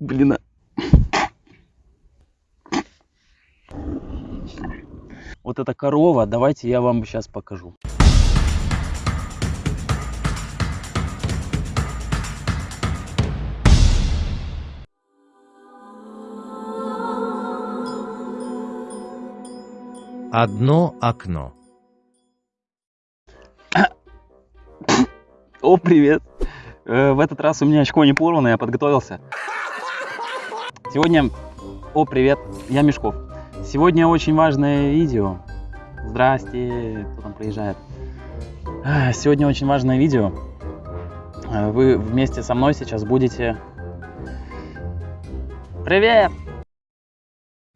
Блин. а- Вот эта корова, давайте я вам сейчас покажу. Одно окно. О, привет. Э, В этот раз у меня очко не порвано, я подготовился. Сегодня... О, привет, я Мешков. Сегодня очень важное видео. Здрасте, кто там приезжает. Сегодня очень важное видео. Э, Вы вместе со мной сейчас будете... Привет!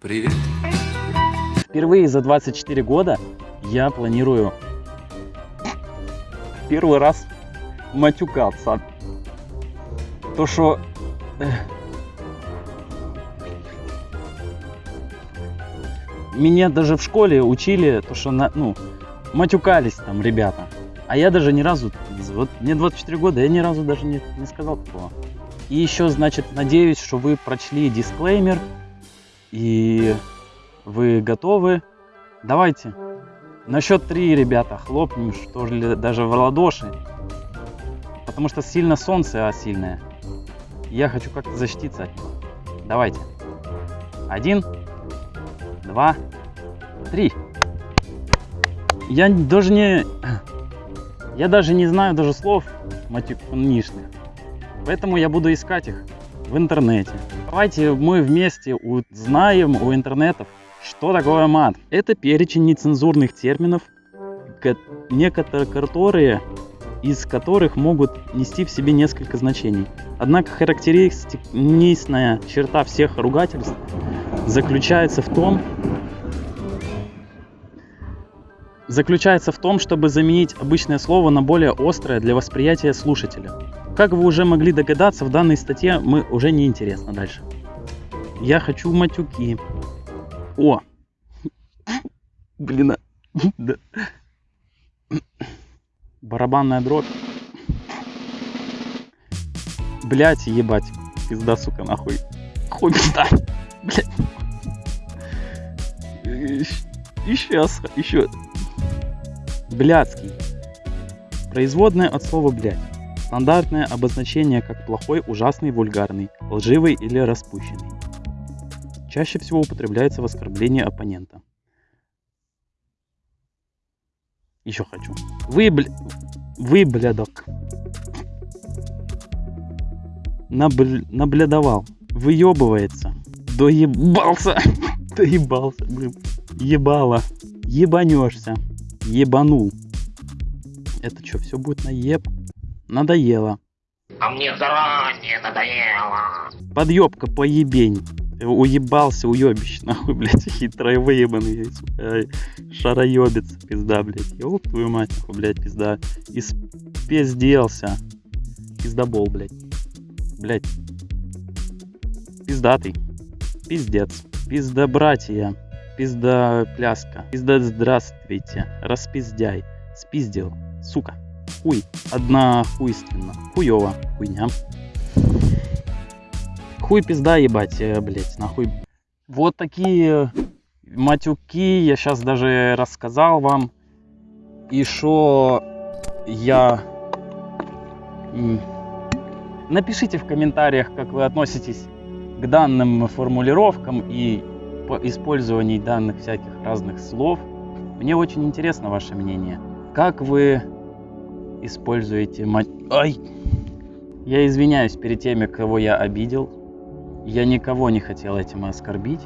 Привет. Впервые за 24 года я планирую первый раз матюкаться. То, что... Меня даже в школе учили, то, что, на, ну, матюкались там ребята. А я даже ни разу, вот мне 24 года, я ни разу даже не, не сказал такого. И еще, значит, надеюсь, что вы прочли дисклеймер и вы готовы? Давайте. На счет три, ребята, хлопнем, что ли, даже в ладоши. Потому что сильно солнце, а сильное. Я хочу как-то защититься от него. Давайте. Один, два, три. Я даже не... Я даже не знаю даже слов матюкнишных. Поэтому я буду искать их в интернете. Давайте мы вместе узнаем у интернетов, что такое мат. Это перечень нецензурных терминов, ко- некоторые которые из которых могут нести в себе несколько значений. Однако характеристичная черта всех ругательств заключается в том, заключается в том, чтобы заменить обычное слово на более острое для восприятия слушателя. Как вы уже могли догадаться, в данной статье мы уже не интересно дальше. Я хочу матюки. О! Блин, а- да. Барабанная дробь. Блять, ебать. Пизда, сука, нахуй. Хуй пизда. Блять. И сейчас, еще. Блядский. Производное от слова блядь. Стандартное обозначение как плохой, ужасный, вульгарный, лживый или распущенный. Чаще всего употребляется в оскорблении оппонента. Еще хочу. Вы, бля... Вы, блядок. Набл... Наблядовал. Выебывается. Доебался. Доебался, блин. Ебало. Ебанешься. Ебанул. Это что, все будет на еб? Надоело. А мне заранее надоело. Подъебка поебень. Уебался, уебище, нахуй, блядь, хитрый выебанный, шароебец, пизда, блядь, ёб твою мать, нахуй, блядь, пизда, и спизделся, пиздобол, блядь, блядь, пиздатый, пиздец, пизда братья, пизда пляска, пизда здравствуйте, распиздяй, спиздил, сука, хуй, одна хуйственно, хуёво, хуйня. Хуй пизда ебать, э, блять, нахуй. Вот такие матюки я сейчас даже рассказал вам. И что я... Напишите в комментариях, как вы относитесь к данным формулировкам и по использованию данных всяких разных слов. Мне очень интересно ваше мнение. Как вы используете мат... Ай! Я извиняюсь перед теми, кого я обидел. Я никого не хотел этим оскорбить.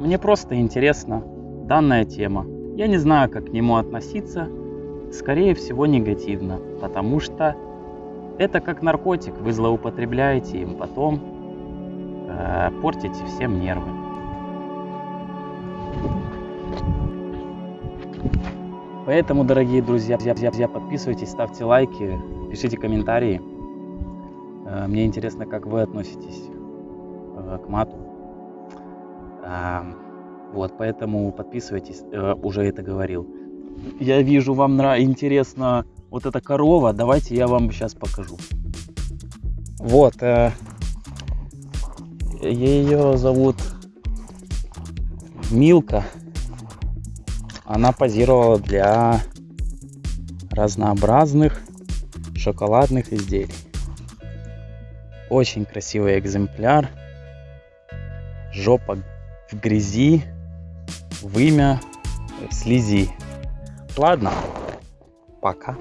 Мне просто интересна данная тема. Я не знаю, как к нему относиться. Скорее всего, негативно, потому что это как наркотик. Вы злоупотребляете им, потом э, портите всем нервы. Поэтому, дорогие друзья, подписывайтесь, ставьте лайки, пишите комментарии. Э, Мне интересно, как вы относитесь э, к мату. А, Вот, поэтому подписывайтесь, э, уже это говорил. Я вижу, вам интересно вот эта корова. Давайте я вам сейчас покажу. Вот. э, Ее зовут Милка. Она позировала для разнообразных шоколадных изделий. Очень красивый экземпляр. Жопа в грязи, вымя в слизи. Ладно, пока.